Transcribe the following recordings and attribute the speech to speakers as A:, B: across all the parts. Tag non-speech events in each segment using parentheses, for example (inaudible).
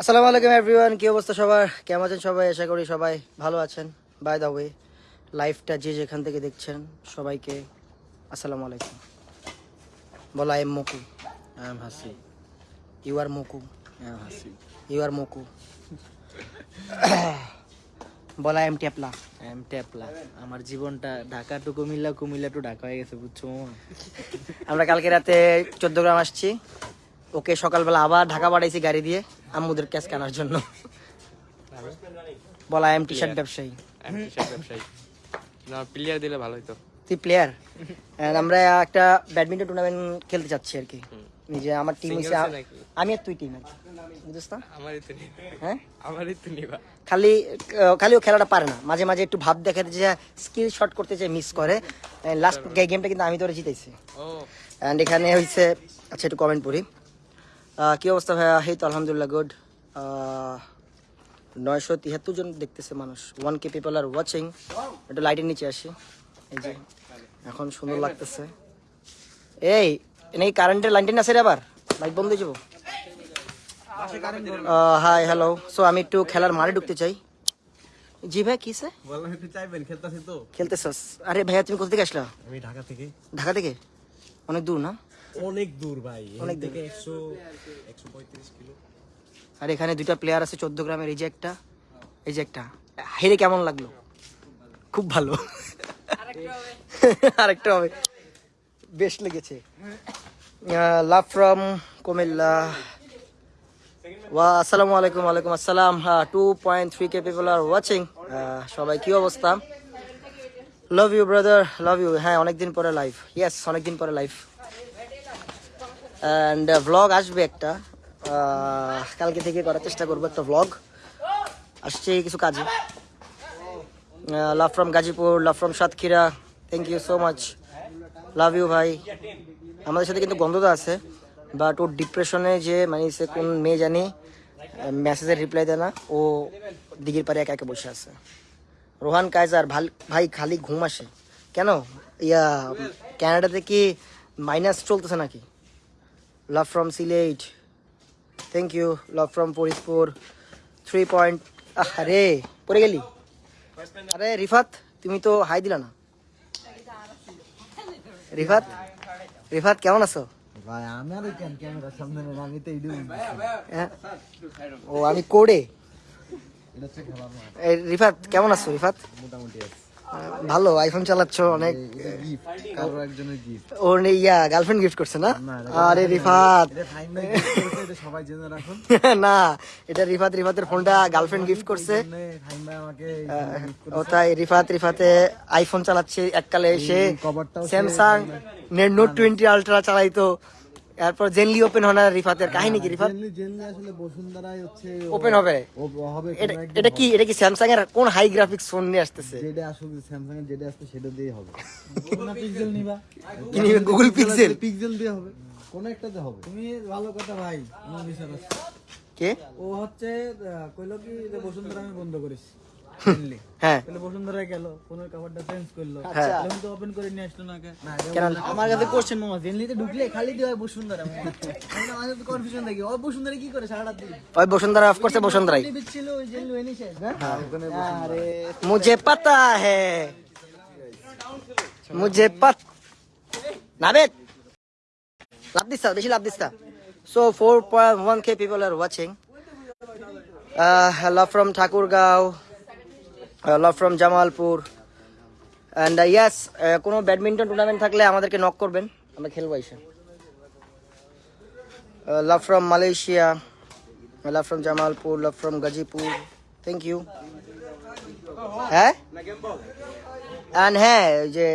A: আসসালামু আলাইকুম এভরিওয়ান কি অবস্থা সবার? কেমন আছেন সবাই? আশা করি সবাই ভালো আছেন। বাই দ্য ওয়ে লাইফটা যে যেখান থেকে দেখছেন সবাইকে আসসালামু আলাইকুম। বলো am Moku
B: I am Hasi
A: you are Moku
B: I am Hasi
A: you are Moku বলা এম টেপলা
B: এম ট্যাপলা আমার জীবনটা ঢাকা টু কুমিল্লা কুমিল্লা টু ঢাকা হয়ে গেছে বুঝছ
A: আমরা কালকে রাতে চোদ্দ গ্রাম আসছি। ওকে সকালবেলা আবার ঢাকা পাঠাইছি গাড়ি দিয়ে আম্মুদের ক্যাশ কেনার জন্য। বলা আই এম টি শার্ট ব্যবসায়ী।
C: না প্লেয়ার দিলে ভালো হতো
A: তুই প্লেয়ার আমরা একটা ব্যাডমিন্টন টুর্নামেন্ট খেলতে চাচ্ছি আর কি। নিজে আমার টিম হইছে? আমি আর তুই টিম আর কি বুঝছিস না
C: আমারই তো
A: হ্যাঁ?
C: আমারই তো নিবা
A: খালি খালি ও খেলাটা পারে না। মাঝে মাঝে একটু ভাব দেখাতে যে স্কিল শট করতে চাই মিস করে। লাস্ট গেমটা কিন্তু আমি তোরে জিতেছি
C: ও।
A: অ্যান্ড এখানে হয়েছে আচ্ছা একটু কমেন্ট পড়ি। কি অবস্থা ভাইয়া? এই তো আলহামদুলিল্লাহ গুড নয়শো তিয়াত্তর জন দেখতেছে মানুষ। One K people are watching একটু লাইটের নিচে আসি। এই যে এখন সুন্দর লাগতেছে। এই এই কারেন্টের লাইনটা আছে রে আবার। লাইট বন্ধ হয়ে যাব। হাই হ্যালো সো আমি একটু খেলার মাঠে ঢুকতে চাই। জি ভাই কিসে
D: বললাম একটু চাইবেন খেলতেছি তো।
A: খেলতেছস। আরে ভাইয়া তুমি কোথা থেকে আসলা?
D: আমি ঢাকা থেকে।
A: ঢাকা থেকে? অনেক দূর না?
D: অনেক দূর ভাই
A: অনেক
D: থেকে একশো একশো পঁয়ত্রিশ কিলো।
A: আর এখানে দুইটা প্লেয়ার আছে চোদ্দ গ্রামের এই যে একটা এই যে একটা। হেরে কেমন লাগল? খুব ভালো। (laughs) আরেকটা হবে। বেশ লেগেছে। Love from Comilla. ওয়া আসসালামু আলাইকুম ওয়ালাইকুম আসসালাম। হ্যাঁ two point three K people are watching সবাই কি অবস্থা? Love you brother love you হ্যাঁ অনেকদিন পরে লাইভ ইয়েস অনেকদিন পরে লাইভ অ্যান্ড ভ্লগ আসবে একটা। কালকে থেকে করার চেষ্টা করব একটা ভ্লগ আসছে কিছু কাজে। Love from Gazipur love from Satkhira. Thank you so much love you ভাই। আমাদের সাথে কিন্তু গন্ধতা আছে। বাট ওর ডিপ্রেশনে যে মানে সে কোন মেয়ে জানি মেসেজের রিপ্লাই দেয় না। ও দিঘির পারে একা একা বসে আছে। রোহান কায়জার ভালো, ভাই খালি ঘুম আসে। কেন? ইয়া ক্যানাডাতে কি মাইনাস চলতেছে নাকি? Love from Sylhet thank you love from Faridpur three point আরে পড়ে গেলি? আরে রিফাত তুমি তো হাই দিলা না। রিফাত রিফাত কেমন আছো?
D: ভাই আমি আর কেন ক্যামেরার সামনে নেই, আমি তো এইটু
A: হ্যাঁ? ও আমি কোডে। রিফাত কেমন আছো রিফাত?
D: মোটামুটি আছে।
A: ভালো আইফোন চালাচ্ছ অনেক ওর ইয়া গার্লফ্রেন্ড গিফট করছে না? আরে রিফাত।
D: সবাই জেনে রাখুন। (laughs)
A: না এটা রিফাত রিফাতের ফোনটা গার্লফ্রেন্ড গিফট করছে। ও তাই রিফাত রিফাতে আইফোন চালাচ্ছে এককালে এসে স্যামসাং নোট টোয়েন্টি আলট্রা চালাইতো। এরপর জেনলি ওপেন হয় না রিফাতের কাহিনী কি রিফাত?
D: জেনলি জেনলি আসলে বসুন্ধরাই হচ্ছে
A: ওপেন হবে।
D: হবে
A: এটা কি এটা কি স্যামসাং এর কোন হাই গ্রাফিক্স ফোন নিয়ে আসতেছে?
D: যেটা আসলে স্যামসাং এর যেটা আসছে সেটা দিয়ে হবে। পিক্সেল নিবা।
A: কি নিবে? গুগল পিক্সেল
D: পিক্সেল দিয়ে হবে। কোন একটাতে হবে।
E: তুমি ভালো কথা ভাই আমার বিচার আছে।
A: কে?
E: ও হচ্ছে কইলো কি যে বসুন্ধরা আমি বন্ধ করেছি।
A: বেশি love four point one K people are watching from Thakurgaon. Love from Jamalpur and ইয়াস কোনো ব্যাডমিন্টন টুর্নামেন্ট থাকলে আমাদেরকে নক করবেন। আমরা খেলব এসে। Love from Malaysia love from Jamalpur love from Gazipur thank you হ্যাঁ অ্যান্ড হ্যাঁ যে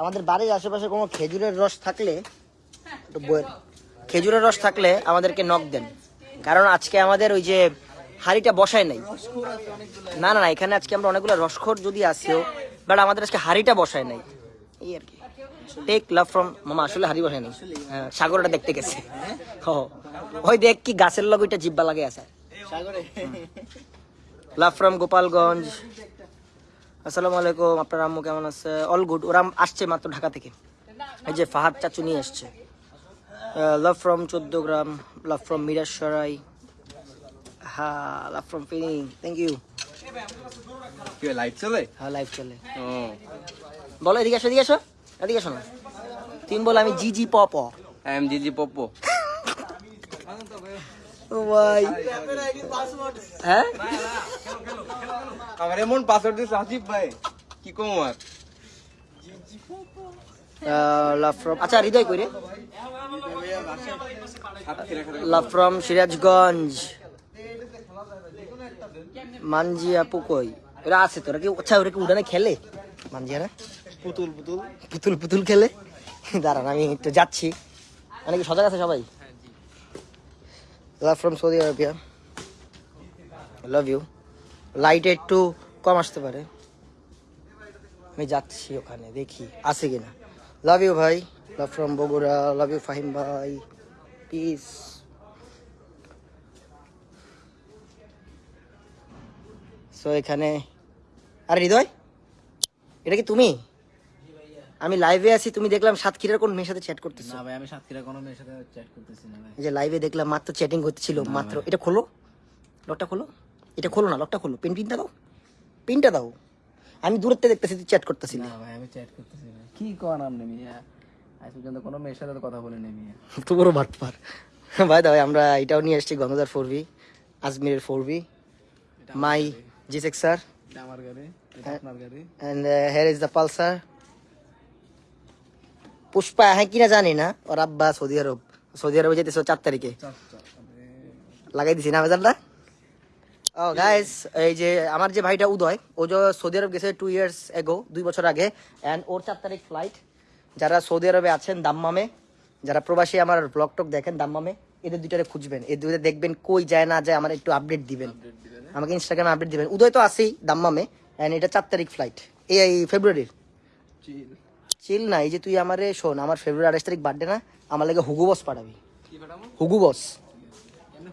A: আমাদের বাড়ির আশেপাশে কোনো খেজুরের রস থাকলে, একটু খেজুরের রস থাকলে আমাদেরকে নক দেন। কারণ আজকে আমাদের ওই যে হাড়িটা বসায় নাই। না না না এখানে আজকে আমরা অনেকগুলো রসখোর যদি আসেও বাট আমাদের আজকে হাড়িটা বসায় নাই। এই আর কি। টেক লাভ ফ্রম মামা আসলে হাড়ি বসায় নাই। হ্যাঁ সাগরটা দেখতে গেছে। ও ওই দেখ কি গাছের লগ ওইটা জিব্বা লাগে আছে। Love from Gopalganj. আসসালামু আলাইকুম আপনার আম্মু কেমন আছে? অল গুড ওরা আসছে মাত্র ঢাকা থেকে। এই যে ফাহাদ চাচু নিয়ে এসছে। লাভ ফ্রম চোদ্দ গ্রাম লাভ ফ্রম মিরাজ সরাই। হ্যাঁ love from Feni thank you
C: কি লাইট চলে?
A: হ্যাঁ লাইভ চলে।
C: ও।
A: বলো এদিকে আসো এদিকে আসো এদিকে আসো না। তুমি বলো আমি জি জি প প
C: আই এম জিজি পপ্পো
A: ও ভাই। হ্যাঁ?
C: আমার এমন পাসওয়ার্ড আসিফ ভাই। কি কম আর?
A: লাভ ফ্রম আচ্ছা হৃদয় কই রে? Love from Sirajganj. মানজিয়া পুকই ওরা আছে তোরা কি আচ্ছা ওরা কি উড়ানে খেলে? মানজিয়ারা
D: পুতুল পুতুল।
A: পুতুল পুতুল খেলে? দাঁড়ান আমি একটু যাচ্ছি। মানে কি সজাগ আছে সবাই? Love from Saudi Arabia love you লাইটে একটু কম আসতে পারে। আমি যাচ্ছি ওখানে দেখি আছে কিনা। লাভ ইউ ভাই। Love from Bogura love you Fahim ভাই। পিস সো এখানে আর হৃদয় এটা কি তুমি? আমি লাইভে আছি তুমি দেখলাম সাতক্ষীরার কোন মেয়ের সাথে চ্যাট করতেছো।
B: না ভাই আমি সাতক্ষীরা কোনো মেয়ের সাথে চ্যাট করতেছি না ভাই।
A: এই যে লাইভে দেখলাম মাত্র চ্যাটিং করতেছিল মাত্র। এটা খোলো লকটা খোলো। এটা খোলো না লকটা খোলো। পিন পিনটা দাও। পিনটা দাও। আমি দূরের থেকে দেখতেছি তুই চ্যাট করতেছিলি
B: না। ভাই আমি চ্যাট করতেছি না। কি কর আপনি মিয়া? আজ পর্যন্ত কোনো মেয়ের সাথে কথা বলিনি মিয়া। (laughs)
A: তো বড় বাটপার ভাই দাও আমরা এটাও নিয়ে আসছি Gangadhar four V আজমিরের four V my G six sir
B: এটা আমার গাড়ি এটা আপনার গাড়ি।
A: And here is the Pulsar Pushpa হ্যাঁ কিনা জানি না। ওর আব্বা সৌদি আরব। সৌদি আরবে যেতেছে চার তারিখে। লাগাই দিছি না বেজারটা ও গাইস এই যে আমার যে ভাইটা উদয় ও যে সৌদি আরব গেছে টু ইয়ার্স এগো দুই বছর আগে অ্যান্ড ওর চার তারিখ ফ্লাইট যারা সৌদি আরবে আছেন দাম্মামে যারা প্রবাসী আমার ব্লগ টক দেখেন দাম্মামে। এদের দুইটারে খুঁজবেন। এদের দুইটা দেখবেন কই যায় না যায় আমার একটু আপডেট দিবেন। আমাকে ইনস্টাগ্রামে আপডেট দিবেন। উদয় তো আছেই দাম্মামে অ্যান্ড এটা চার তারিখ ফ্লাইট এই ফেব্রুয়ারির চিল না এই যে তুই আমারে শোন আমার ফেব্রুয়ারি আঠাশ তারিখ বার্থডে না আমার লাগে হুগু বস পাঠাবি। হুগু বস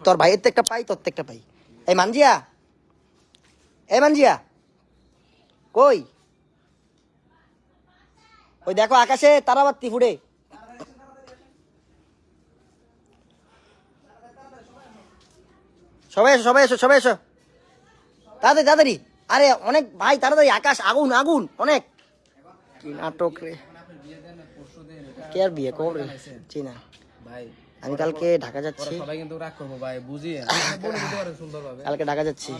A: তোর ভাইয়ের তো একটা পাই তোর তো একটা পাই। এই মানজিয়া। এই মানজিয়া। কই? ওই দেখো আকাশে তারাবাত্তি ফুটে। সবাই এসো সবাই এসো সবাই এসো। তাড়াতাড়ি তাড়াতাড়ি। আরে অনেক ভাই তাড়াতাড়ি আকাশ আগুন আগুন অনেক। কি নাটক রে। কে আর বিয়ে কবে চিনা
B: ভাই
A: আমি কালকে ঢাকা যাচ্ছি।
B: করব (laughs)
A: কালকে ঢাকা যাচ্ছি।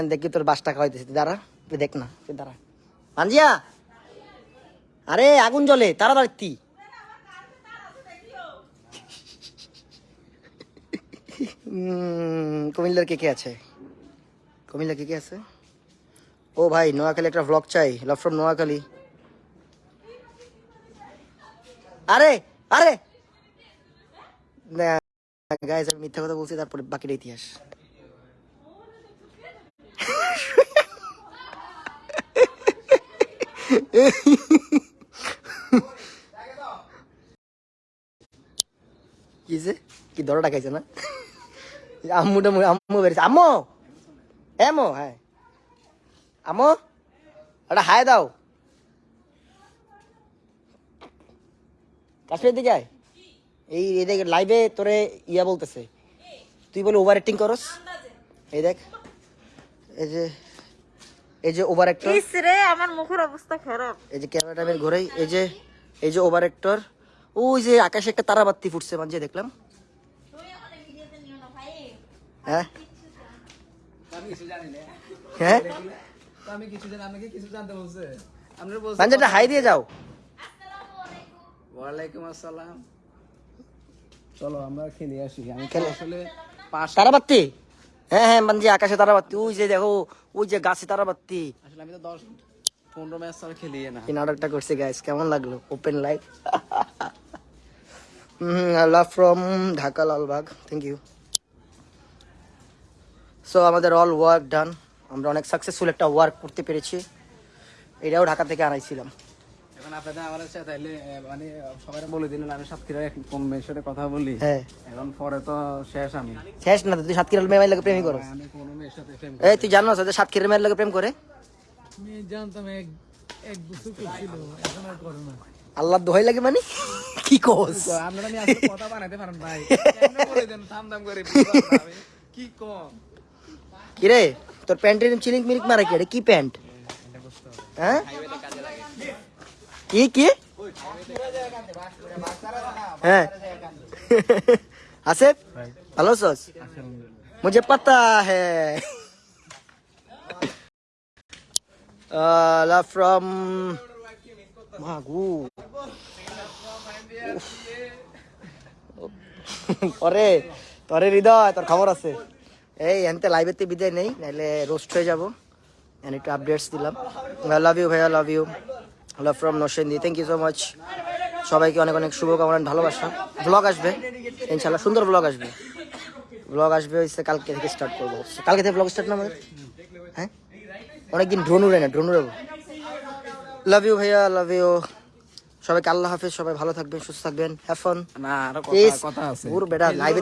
A: আন দেখি তোর বাসটা খাওয়াইতেছি। তুই দাঁড়া তুই দেখ না তুই দাঁড়া। পাঞ্জিয়া আরে আগুন জ্বলে তাড়াতাড়ি। কুমিল্লার কে কে আছে? কুমিল্লা কে কে আছে? ও ভাই, নোয়াখালী একটা ভ্লগ চাই। Love from Noakhali. আরে আরে! গাইস আমি মিথ্যা কথা বলছি, তারপরে বাকিটা ইতিহাস। কি যে? কি দরটা খাইছে না? আম্মুটা আম্মু বেরিয়েছে। আম্মু! এমো হ্যাঁ। আম্মু একটা হায় দাও। কাশ্মীর দিকে আয়। এই এই দেখ লাইভে তোরে ইয়া বলতেছে। তুই বলে ওভার অ্যাক্টিং করস। এই দেখ। এই যে এই যে ওভার অ্যাক্টর
F: ইস রে আমার মুখের অবস্থা খারাপ।
A: এই যে ক্যামেরাটা ঘোরাই এই যে এই যে ওভার অ্যাক্টর ওই যে আকাশে একটা তারাবাতি ফুটছে মাঝে দেখলাম। হ্যাঁ? হ্যাঁ?
B: আমি কিছু জানি আমাকে কিছু জানতে বলছে। আপনারা বলছেন
A: মাঝেটা হাই দিয়ে যাও।
B: ওয়ালাইকুম আসসালাম। চলো আমরা খেলে আসি। আমি
A: খেলে-
B: আসলে পাশ
A: তারাবাতি হ্যাঁ হ্যাঁ মানজি আকাশে তারাবাতি ওই যে দেখো ওই যে গাছে তারাবাতি
B: আসলে আমি তো দশ পনেরো ম্যাচ ছাড়া খেলি না।
A: এই নাটকটা করছে গাইস কেমন লাগল? Open live love from Dhaka Lalbagh. Thank you so আমাদের অল ওয়ার্ক ডান আমরা অনেক সাকসেসফুল একটা ওয়ার্ক করতে পেরেছি। এটাও ঢাকা থেকে আনাইছিলাম।
B: এখন আপনাদের আমার সাথে তাইলে মানে সবাই বলে দিলেন আমি সাতক্ষীরা এক মেয়ের সাথে কথা বলি।
A: হ্যাঁ।
B: এখন পরে তো শেষ আমি।
A: শেষ না তুই সাতক্ষীরার মেয়ের লাগে প্রেমই করো
B: আমি কোনো মেয়ের সাথে প্রেম
A: এই তুই জানো যে সাতক্ষীরার মেয়ের লাগে প্রেম করে?
E: আমি জানতাম এক এক বছর করছিল এখন আর করে না।
A: আল্লাহ দোহাই লাগে মানে? কি কোস?
B: আপনারা আমি কথা বানাইতে পারেন ভাই। বলে দেন থাম থাম করে বুঝলাম না আমি। কি
A: কি রে তোর প্যান্টের চিলিক মিলিক মারা কি এটা কি প্যান্ট হ্যাঁ কি কি হ্যাঁ আসিফ ভালো আছোস मुझे पता है (laughs) uh, love from Magu (laughs) পরে তোরে হৃদয় তোর খবর আছে এই এনতে লাইভেতে বিদায় নেই নাহলে রোস্ট হয়ে যাব। এন্ড একটু আপডেটস দিলাম। আই লাভ ইউ ভাইয়া love you love from Nashendi thank you so much সবাইকে অনেক অনেক শুভকামনা ভালোবাসা। ব্লগ আসবে ইনশাল্লাহ সুন্দর ব্লগ আসবে। ব্লগ আসবে হচ্ছে কালকে থেকে স্টার্ট করব। কালকে থেকে ব্লগ স্টার্ট না আমাদের হ্যাঁ? অনেকদিন ড্রোন উড়ে না ড্রোন উড়াবো। লাভ ইউ ভাইয়া লাভ ইউ সবাইকে আল্লাহ হাফেজ সবাই ভালো থাকবেন সুস্থ থাকবেন। হ্যাভ ফান
B: না
A: আরও
B: কথা কথা আছে।
A: পুরো বেটা লাইভে